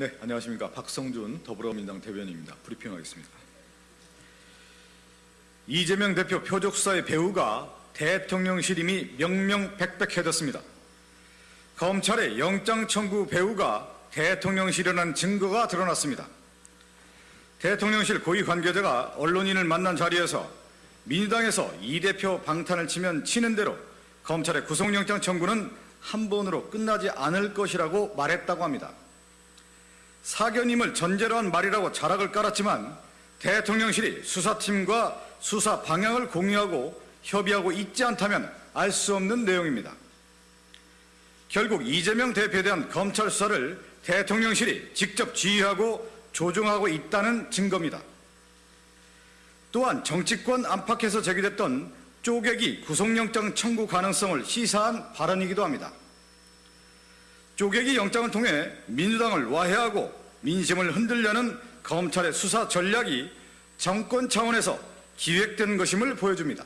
네, 안녕하십니까. 박성준 더불어민주당 대변인입니다. 브리핑하겠습니다. 이재명 대표 표적수사의 배후가 대통령실임이 명명백백해졌습니다. 검찰의 영장 청구 배후가 대통령실이라는 증거가 드러났습니다. 대통령실 고위 관계자가 언론인을 만난 자리에서 민주당에서 이 대표 방탄을 치면 치는 대로 검찰의 구속영장 청구는 한 번으로 끝나지 않을 것이라고 말했다고 합니다. 사견임을 전제로 한 말이라고 자락을 깔았지만 대통령실이 수사팀과 수사 방향을 공유하고 협의하고 있지 않다면 알 수 없는 내용입니다. 결국 이재명 대표에 대한 검찰 수사를 대통령실이 직접 지휘하고 조종하고 있다는 증거입니다. 또한 정치권 안팎에서 제기됐던 쪼개기 구속영장 청구 가능성을 시사한 발언이기도 합니다. 쪼개기 영장을 통해 민주당을 와해하고 민심을 흔들려는 검찰의 수사 전략이 정권 차원에서 기획된 것임을 보여줍니다.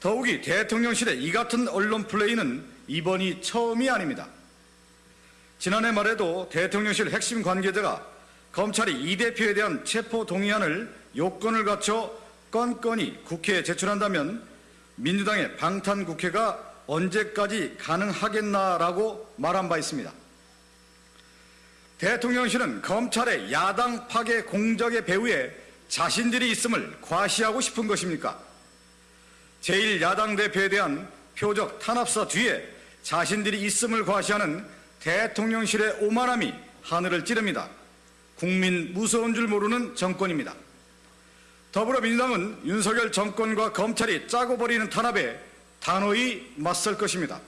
더욱이 대통령실의 이 같은 언론 플레이는 이번이 처음이 아닙니다. 지난해 말에도 대통령실 핵심 관계자가 검찰이 이 대표에 대한 체포 동의안을 요건을 갖춰 건건히 국회에 제출한다면 민주당의 방탄 국회가 언제까지 가능하겠나라고 말한 바 있습니다. 대통령실은 검찰의 야당 파괴 공작의 배후에 자신들이 있음을 과시하고 싶은 것입니까? 제1야당 대표에 대한 표적 탄압사 뒤에 자신들이 있음을 과시하는 대통령실의 오만함이 하늘을 찌릅니다. 국민 무서운 줄 모르는 정권입니다. 더불어민주당은 윤석열 정권과 검찰이 짜고 버리는 탄압에 단호히 맞설 것입니다.